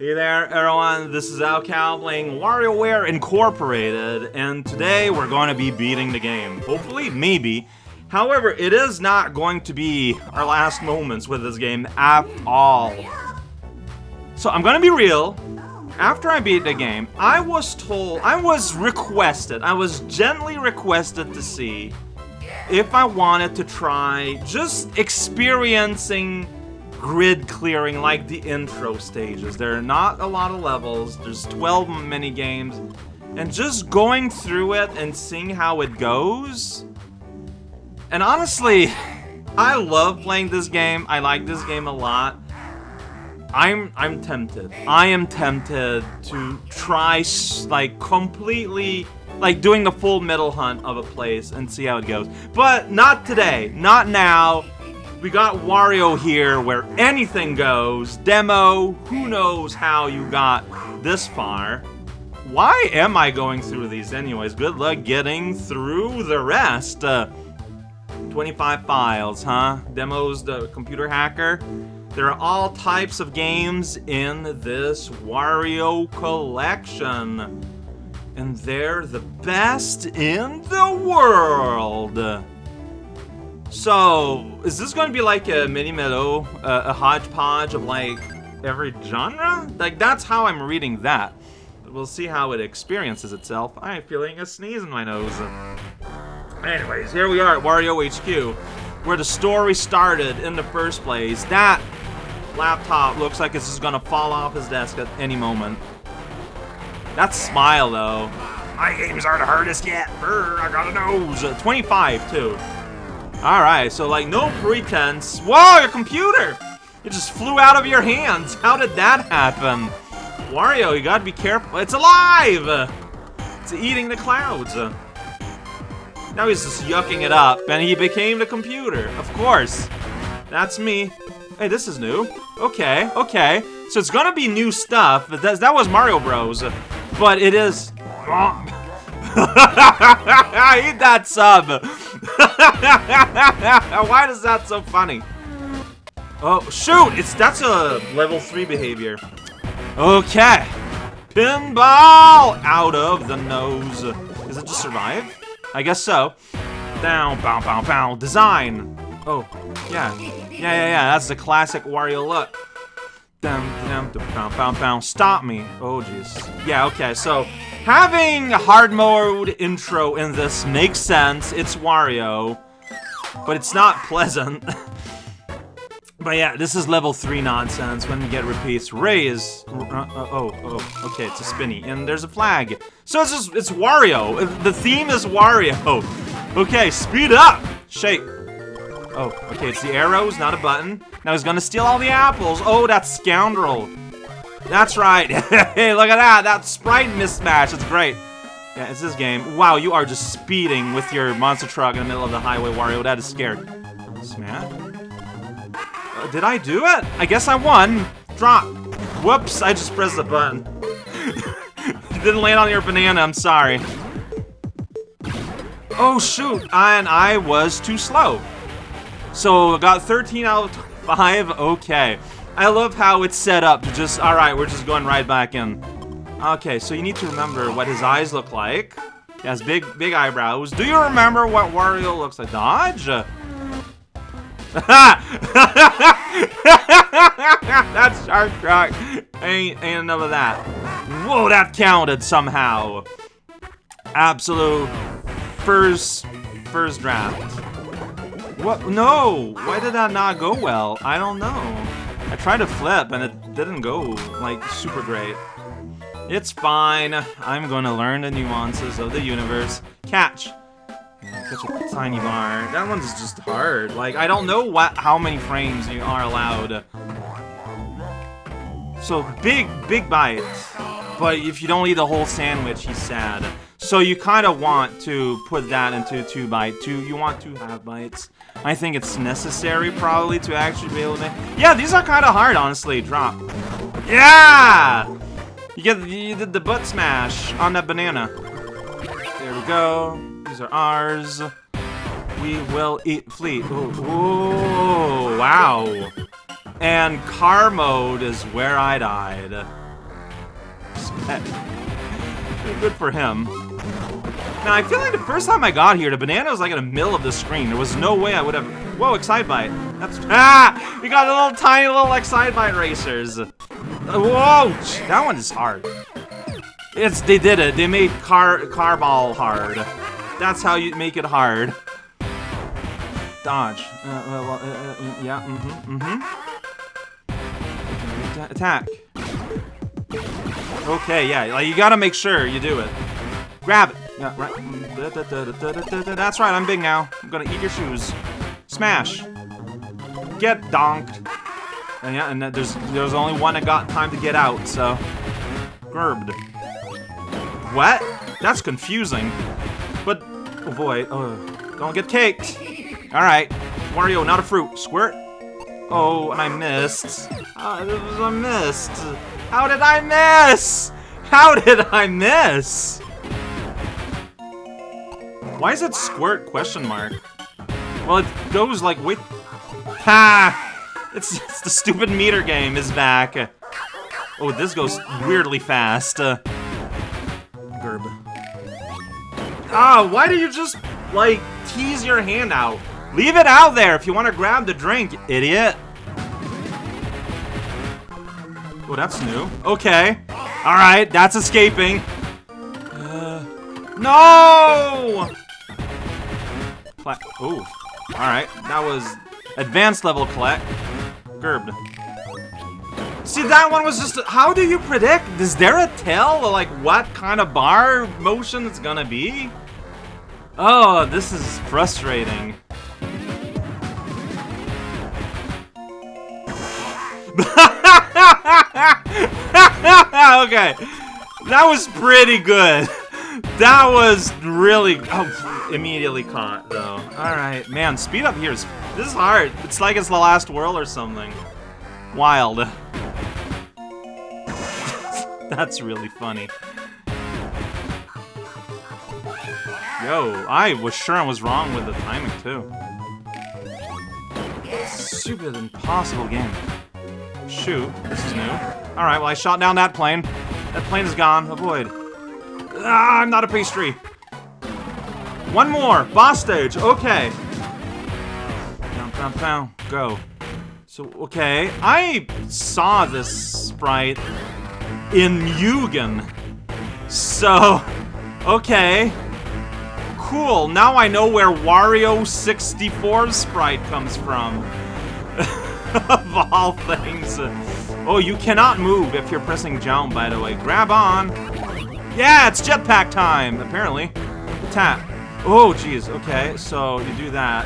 Hey there, everyone. This is raocow playing WarioWare Incorporated, and today we're going to be beating the game. Hopefully, maybe. However, it is not going to be our last moments with this game at all. So I'm going to be real. After I beat the game, I was told, I was requested, I was gently requested to see if I wanted to try just experiencing grid clearing like the intro stages. There are not a lot of levels, there's 12 mini games, and just going through it and seeing how it goes. And honestly, I love playing this game. I like this game a lot. I'm I'm tempted. I am tempted to try like completely like doing the full metal hunt of a place and see how it goes. But not today. Not now. We got Wario here where anything goes. Demo, who knows how you got this far. Why am I going through these anyways? Good luck getting through the rest. Uh, 25 files, huh? Demos, the computer hacker. There are all types of games in this Wario collection. And they're the best in the world. So, is this going to be like a mini mellow, uh, a hodgepodge of like every genre? Like, that's how I'm reading that. We'll see how it experiences itself. I'm feeling a sneeze in my nose. Anyways, here we are at Wario HQ, where the story started in the first place. That laptop looks like it's just gonna fall off his desk at any moment. That smile, though. My games aren't the hardest yet. Brr, I got a nose. 25, too. Alright, so like no pretense. Whoa, your computer! It just flew out of your hands. How did that happen? Wario, you gotta be careful. It's alive! It's eating the clouds. Now he's just yucking it up, and he became the computer. Of course. That's me. Hey, this is new. Okay, okay. So it's gonna be new stuff. That, that was Mario Bros. But it is... I eat that sub! Why is that so funny? Oh, shoot! It's That's a level 3 behavior. Okay. Pinball! Out of the nose. Is it just survive? I guess so. Down, bow, bow, bow. Design. Oh, yeah. Yeah, yeah, yeah. That's the classic Wario look. Down, down, down, bow, bow. Stop me. Oh, jeez. Yeah, okay, so Having hard mode intro in this makes sense. It's Wario, but it's not pleasant. but yeah, this is level 3 nonsense when we get repeats. Ray is... Uh, uh, oh, oh, okay, it's a spinny. And there's a flag. So it's just, it's Wario. The theme is Wario. Okay, speed up! Shake. Oh, okay, it's the arrows, not a button. Now he's gonna steal all the apples. Oh, that scoundrel. That's right. hey, look at that. That sprite mismatch. It's great. Yeah, it's this game. Wow, you are just speeding with your monster truck in the middle of the highway, Wario. That is scared. Smash? Uh, did I do it? I guess I won. Drop. Whoops, I just pressed the button. didn't land on your banana, I'm sorry. Oh, shoot. And I was too slow. So, got 13 out of 5. Okay. I love how it's set up to just, alright, we're just going right back in. Okay, so you need to remember what his eyes look like. He has big, big eyebrows. Do you remember what Wario looks like? Dodge? That's Shark Rock. Ain't, ain't enough of that. Whoa, that counted somehow. Absolute first, first draft. What? No! Why did that not go well? I don't know. I tried to flip and it didn't go, like, super great. It's fine. I'm to learn the nuances of the universe. Catch. Catch a tiny bar. That one's just hard. Like, I don't know what how many frames you are allowed. So, big, big bite. But if you don't eat the whole sandwich, he's sad. So you kind of want to put that into two bite. Two, you want two half bites. I think it's necessary, probably, to actually be able to make... Yeah, these are kind of hard, honestly. Drop. Yeah! You get you did the butt smash on that banana. There we go. These are ours. We will eat fleet. Ooh, ooh, wow. And car mode is where I died. Good for him. Now, I feel like the first time I got here, the banana was like in the middle of the screen. There was no way I would have... Whoa, Excitebike. That's... Ah! We got a little tiny little Excitebike racers. Uh, whoa! That one is hard. It's... They did it. They made car... Carball hard. That's how you make it hard. Dodge. Uh, uh, uh, yeah, mm-hmm, mm-hmm. Attack. Okay, yeah, like you gotta make sure you do it. Grab it. Yeah, right. That's right, I'm big now. I'm gonna eat your shoes. Smash. Get donked. And yeah, and there's there's only one that got time to get out, so. Gerbed. What? That's confusing. But, oh boy, oh, don't get caked. Alright. Wario, not a fruit. Squirt. Oh, and I missed. Uh, a missed. How did I miss? How did I miss? Why is it squirt question mark? Well, it goes like with... Ha! It's, it's the stupid meter game is back. Oh, this goes weirdly fast. Uh, Gerb. Ah, why do you just, like, tease your hand out? Leave it out there if you want to grab the drink, idiot. Oh, that's new. Okay. Alright, that's escaping. Uh, no! Oh. Alright, that was advanced level collect. Gerbed. See, that one was just... How do you predict? Is there a tell, like, what kind of bar motion it's gonna be? Oh, this is frustrating. okay. That was pretty good. That was really... Oh, immediately caught, though. Alright, man, speed up here is... This is hard. It's like it's the last world or something. Wild. That's really funny. Yo, I was sure I was wrong with the timing, too. Stupid, impossible game. Shoot, this is new. Alright, well I shot down that plane. That plane is gone. Avoid. Ah, I'm not a pastry. One more. Boss stage. Okay. Pow, pow, pow. Go. So, okay. I saw this sprite in Mugen. So, okay. Cool. Now I know where Wario 64's sprite comes from. of all things. Oh, you cannot move if you're pressing jump, by the way. Grab on. Yeah, it's jetpack time, apparently. Tap. Oh, jeez. Okay, so you do that.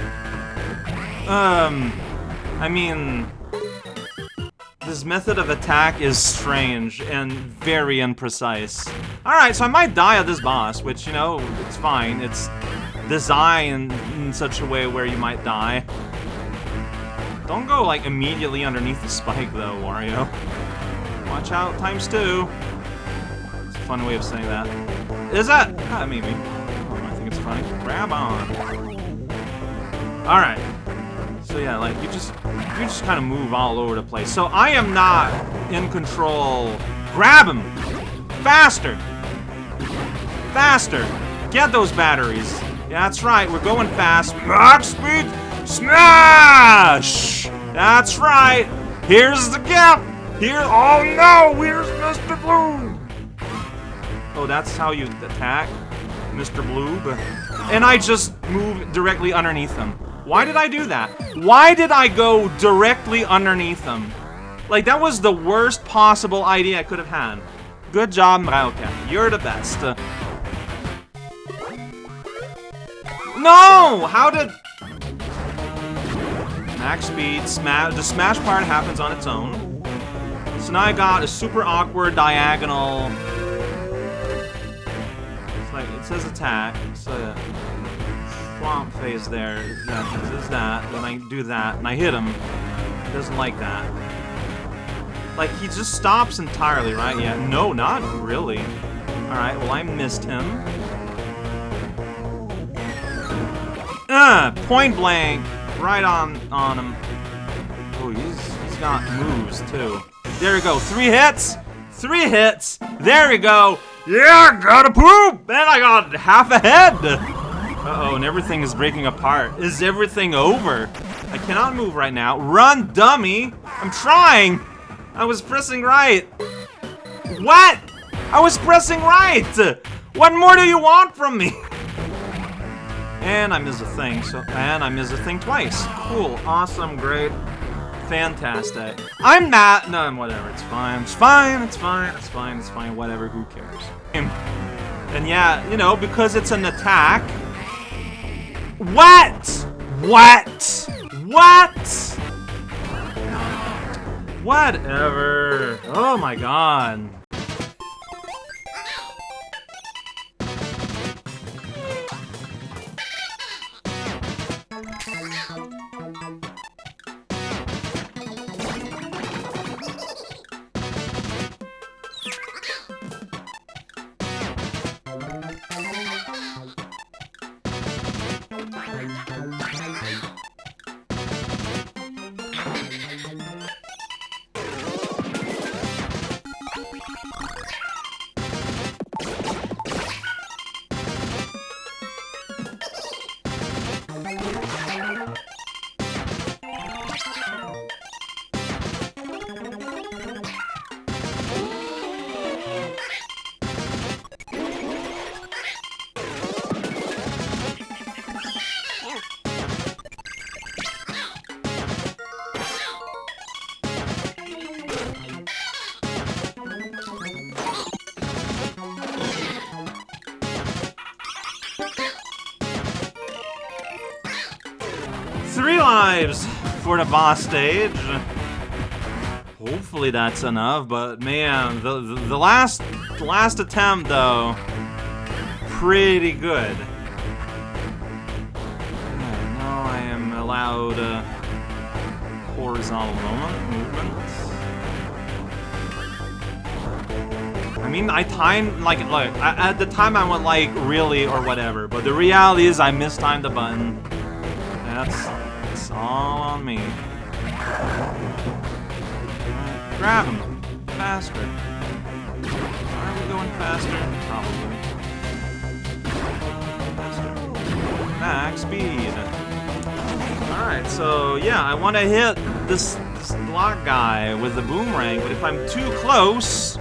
Um, I mean... This method of attack is strange and very imprecise. Alright, so I might die at this boss, which, you know, it's fine. It's designed in such a way where you might die. Don't go, like, immediately underneath the spike, though, Wario. Watch out, times two. Fun way of saying that. Is that? Ah, maybe. Oh, I think it's funny. Grab on. Alright. So yeah, like, you just, you just kind of move all over the place. So I am not in control. Grab him! Faster! Faster! Get those batteries. That's right, we're going fast. Max speed! Smash! That's right. Here's the gap. Here. Oh no! Where's Mr. Blue? Oh, that's how you attack Mr. Blue. And I just move directly underneath him. Why did I do that? Why did I go directly underneath him? Like, that was the worst possible idea I could have had. Good job, Mrauka. You're the best. No! How did... Max speed, smash. The smash part happens on its own. So now I got a super awkward diagonal. It's like it says attack. So yeah. swamp phase there. Yeah, this is that. Then I do that, and I hit him. He doesn't like that. Like he just stops entirely, right? Yeah. No, not really. All right. Well, I missed him. Ah, point blank right on on him. Oh, he's he's got moves too. There we go. Three hits, Three hits. There we go. Yeah, gotta poop. Man, I got half a head. Uh-oh, and everything is breaking apart. Is everything over? I cannot move right now. Run, dummy. I'm trying. I was pressing right. What? I was pressing right. What more do you want from me? And I miss a thing, so and I miss a thing twice. Cool, awesome, great, fantastic. I'm not no whatever, it's fine, it's fine, it's fine, it's fine, it's fine, whatever, who cares? And yeah, you know, because it's an attack. What? What? What? Whatever. Oh my god. Three lives for the boss stage. Hopefully that's enough, but man, the, the, the last last attempt though, pretty good. Now I am allowed uh, horizontal moment movements. I mean, I timed like look I, at the time I went like really or whatever, but the reality is I mistimed the button. That's all on me. Grab him. Faster. Are we going faster? Probably. Faster. Max speed. Alright, so yeah, I want to hit this, this block guy with the boomerang, but if I'm too close,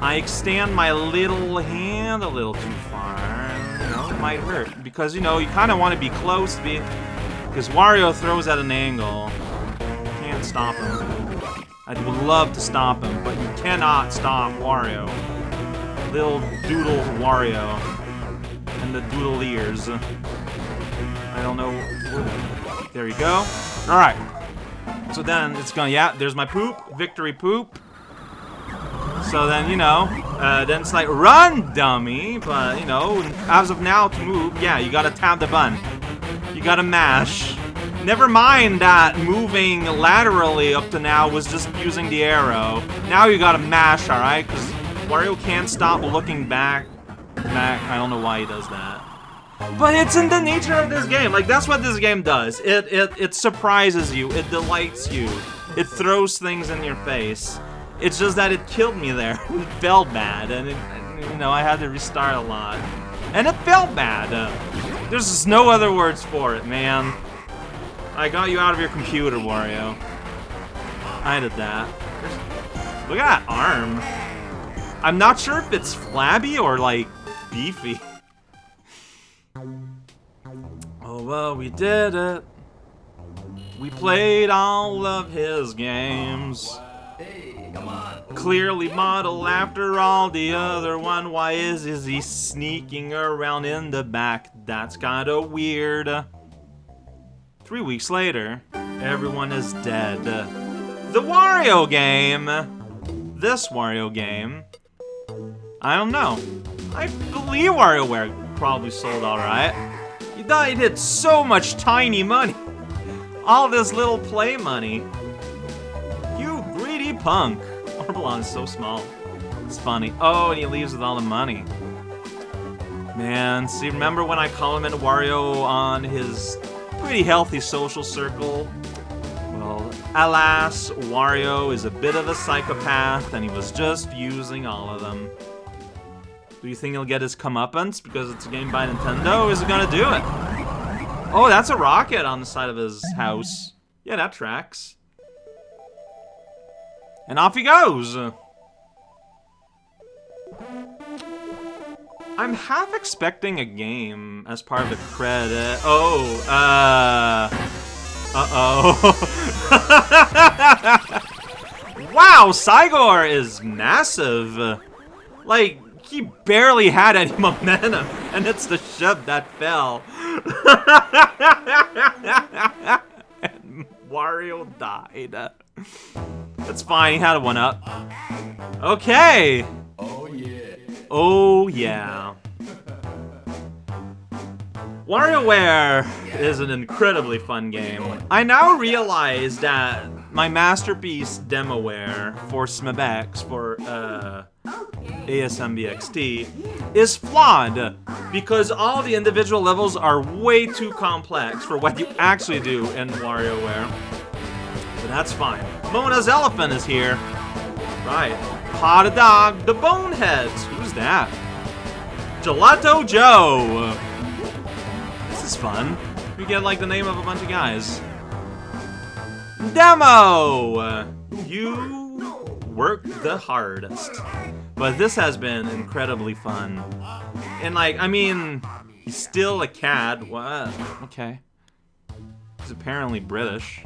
I extend my little hand a little too far. You know, it might hurt. Because, you know, you kind of want to be close to be because Wario throws at an angle. Can't stop him. I would love to stop him, but you cannot stop Wario. Little doodle Wario. And the doodle ears. I don't know. There you go. Alright. So then it's gonna. yeah, there's my poop. Victory poop. So then, you know, uh, then it's like, run, dummy! But, you know, as of now, to move, yeah, you gotta tap the button. You gotta mash. Never mind that moving laterally up to now was just using the arrow. Now you gotta mash, alright? Because Wario can't stop looking back. Back. I don't know why he does that. But it's in the nature of this game. Like, that's what this game does. It, it, it surprises you. It delights you. It throws things in your face. It's just that it killed me there. it felt bad. And, it, you know, I had to restart a lot. And it felt bad. There's just no other words for it, man. I got you out of your computer, Wario. I did that. Look at that arm. I'm not sure if it's flabby or, like, beefy. Oh, well, we did it. We played all of his games. Clearly model after all the other one. Why is, is he sneaking around in the back? That's kinda weird. Three weeks later, everyone is dead. The Wario game! This Wario game. I don't know. I believe WarioWare probably sold alright. You thought you did so much tiny money. All this little play money. Punk. Orbulon is so small. It's funny. Oh, and he leaves with all the money. Man, see, remember when I complimented Wario on his pretty healthy social circle? Well, Alas, Wario is a bit of a psychopath, and he was just using all of them. Do you think he'll get his comeuppance because it's a game by Nintendo? Is he gonna do it? Oh, that's a rocket on the side of his house. Yeah, that tracks. And off he goes! I'm half expecting a game as part of the credit. Oh, uh... Uh-oh. wow, Crygor is massive. Like, he barely had any momentum, and it's the shove that fell. and Wario died. That's fine, he had a one-up. Okay. Oh, yeah. Oh, yeah. WarioWare is an incredibly fun game. I now realize that my masterpiece demoware for SMBX, for uh, ASMBXT, is flawed because all the individual levels are way too complex for what you actually do in WarioWare. That's fine. Mona's elephant is here. Right. Pot dog, the boneheads. Who's that? Gelato Joe. This is fun. We get like the name of a bunch of guys. Demo! You work the hardest. But this has been incredibly fun. And like, I mean, he's still a cad. What? Okay. He's apparently British.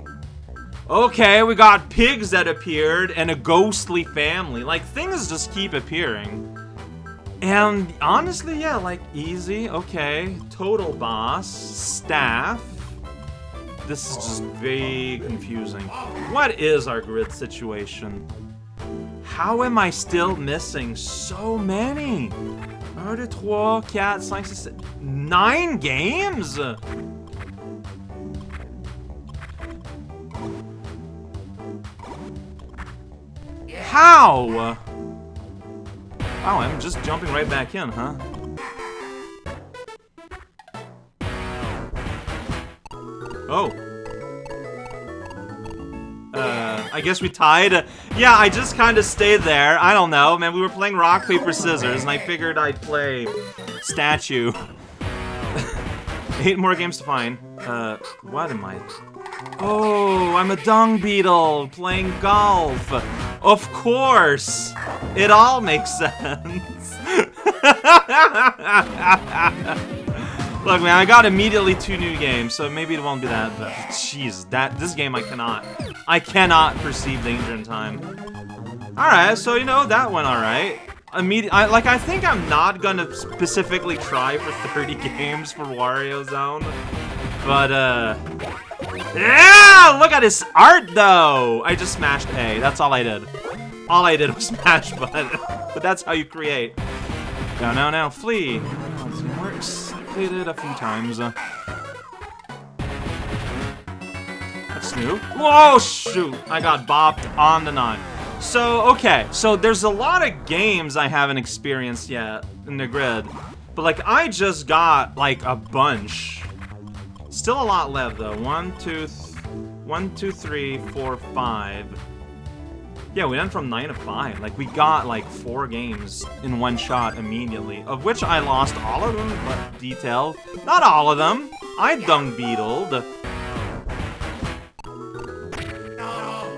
Okay, we got pigs that appeared and a ghostly family. Like, things just keep appearing. And honestly, yeah, like, easy, okay. Total boss, staff. This is just very confusing. What is our grid situation? How am I still missing so many? 1, 2, 3, 4, 5, 6, 7, 9 games? How? Wow, I'm just jumping right back in, huh? Oh. Uh, I guess we tied. Yeah, I just kind of stayed there. I don't know, man. We were playing rock, paper, scissors, and I figured I'd play statue. Eight more games to find. Uh, what am I? Oh, I'm a dung beetle playing golf. Of course! It all makes sense. Look, man, I got immediately two new games, so maybe it won't be that, but jeez, that this game I cannot. I cannot perceive danger in time. Alright, so you know, that went alright. Immediate, I, like, I think I'm not gonna specifically try for 30 games for Wario Zone, but, uh... Yeah! Oh, look at his art, though! I just smashed A. That's all I did. All I did was smash button. but that's how you create. No, no, no. Flee. It works. Played it a few times. That's new. Whoa, shoot! I got bopped on the nine. So, okay. So, there's a lot of games I haven't experienced yet in the grid. But, like, I just got, like, a bunch. Still a lot left, though. One, two, one, two, three, four, five. Yeah, we went from 9 to 5. Like, we got, like, four games in one shot immediately, of which I lost all of them, but detail. Not all of them. I dung beetled.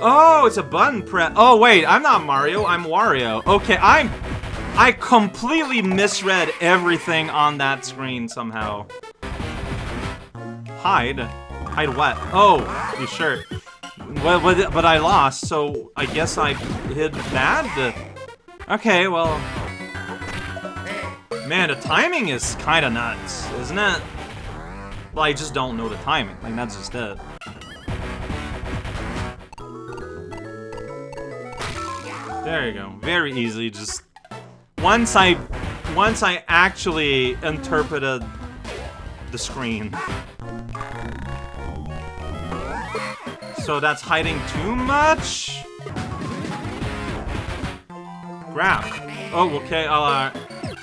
Oh, it's a button press. Oh, wait, I'm not Mario, I'm Wario. Okay, I'm... I completely misread everything on that screen somehow. Hide? Hide what? Oh, you sure? Well, but, but I lost, so I guess I hid bad? Okay, well... Man, the timing is kinda nuts, isn't it? Well, I just don't know the timing. Like, that's just it. There you go. Very easy, just... Once I... Once I actually interpreted the screen. So that's hiding too much? Grab. Oh, okay, I'll, uh,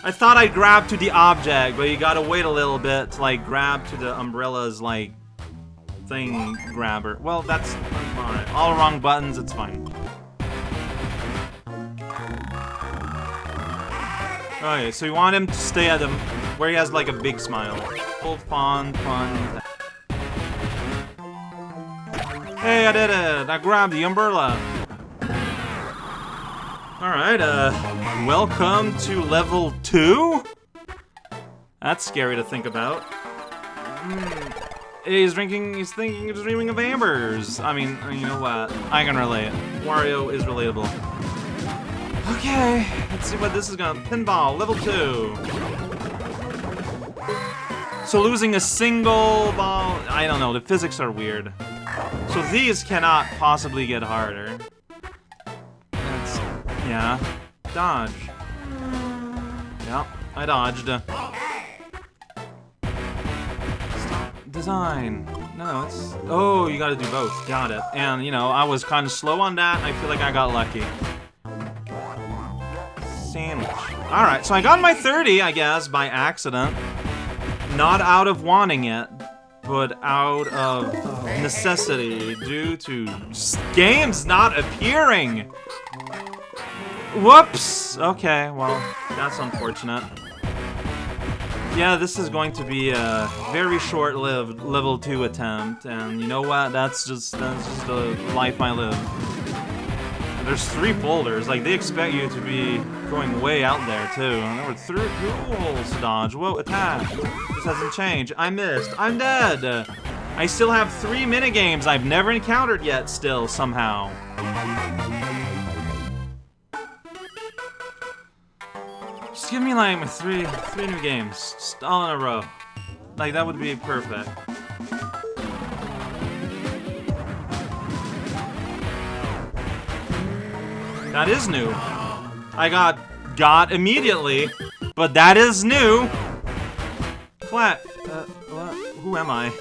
I thought I'd grab to the object, but you gotta wait a little bit to, like, grab to the umbrella's, like, thing grabber. Well, that's alright. All wrong buttons, it's fine. Okay, so you want him to stay at him where he has like a big smile. Full fun, fun. Hey, I did it! I grabbed the umbrella. Alright, uh, welcome to level 2? That's scary to think about. Mm. He's drinking, he's thinking, he's dreaming of Ambers. I mean, you know what? I can relate. Wario is relatable. Okay, let's see what this is gonna... Pinball, level 2. So losing a single ball... I don't know, the physics are weird. So these cannot possibly get harder. That's... Yeah. Dodge. Yep, I dodged. Design. No, it's... Oh, you gotta do both. Got it. And, you know, I was kind of slow on that. I feel like I got lucky. Sandwich. Alright, so I got my 30, I guess, by accident. Not out of wanting it, but out of necessity due to games not appearing. Whoops! Okay, well, that's unfortunate. Yeah, this is going to be a very short-lived level 2 attempt, and you know what? That's just that's just the life I live. There's three boulders. like they expect you to be going way out there too. And there were three holes dodge. Whoa, attack! This hasn't changed. I missed. I'm dead! I still have three minigames I've never encountered yet still, somehow. Just give me like three, three new games, just all in a row. Like that would be perfect. That is new. I got got immediately, but that is new. Flat. Uh, what? Who am I?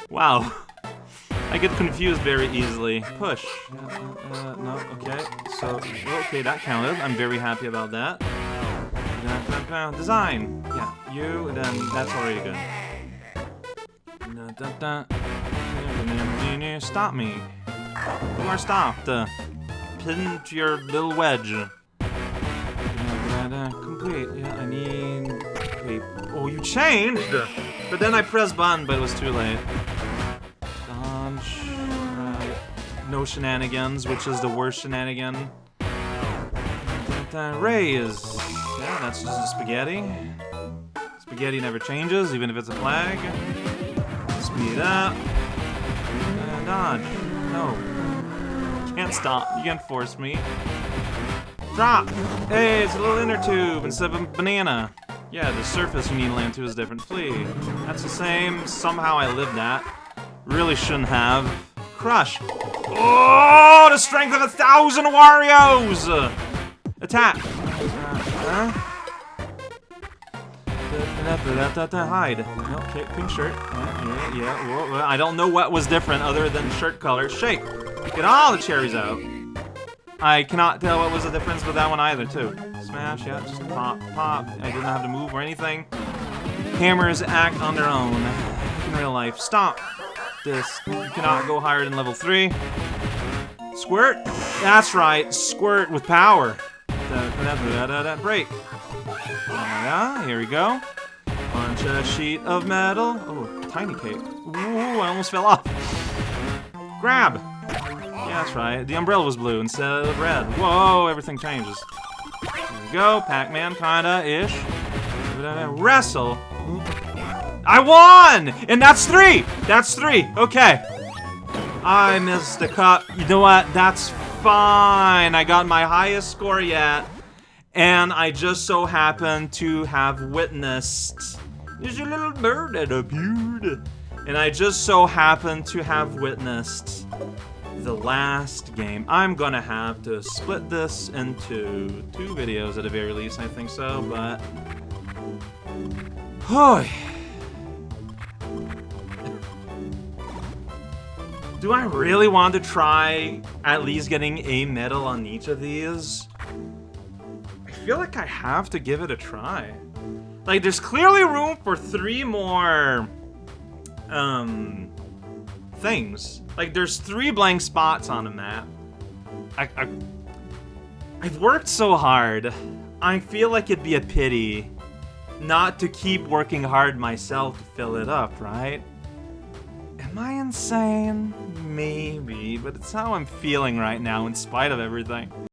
wow. I get confused very easily. Push. Uh, uh, no, okay. So, okay, that counted. I'm very happy about that. Design. Yeah, you, then that's already good. Stop me. You are stopped. Uh, pin to your little wedge. Complete. Yeah, I need... Wait. Oh, you changed! But then I pressed button, but it was too late. Dodge. Right. No shenanigans, which is the worst shenanigan. Raise. Yeah, that's just a spaghetti. Spaghetti never changes, even if it's a flag. Speed up. Uh, dodge. No. Can't stop. You can't force me. Drop! Hey, it's a little inner tube instead of a banana. Yeah, the surface you need to land to is different. Flee. That's the same. Somehow I lived that. Really shouldn't have. Crush. Oh, the strength of a thousand Warios! Attack. Uh, uh. Hide. Okay, pink shirt. Yeah, yeah. I don't know what was different other than shirt color. Shake. Get all the cherries out. I cannot tell what was the difference with that one either, too. Smash, yeah, just pop, pop. I didn't have to move or anything. Hammers act on their own in real life. Stop this. You cannot go higher than level 3. Squirt? That's right, squirt with power. Da, da, da, break. Yeah, here we go. Punch a sheet of metal. Oh, tiny cape. Ooh, I almost fell off. Grab. Yeah, that's right. The umbrella was blue instead of red. Whoa, everything changes. Here we go. Pac-Man, kinda-ish. Wrestle. I won! And that's three! That's three. Okay. I missed the cup. You know what? That's fine. I got my highest score yet. And I just so happened to have witnessed... There's a little bird that appeared. And I just so happened to have witnessed the last game. I'm gonna have to split this into two videos at the very least, I think so, but... Do I really want to try at least getting a medal on each of these? I feel like I have to give it a try. Like, there's clearly room for three more um, things. Like, there's three blank spots on a map. I, I, I've worked so hard. I feel like it'd be a pity not to keep working hard myself to fill it up, right? Am I insane? Maybe, but it's how I'm feeling right now in spite of everything.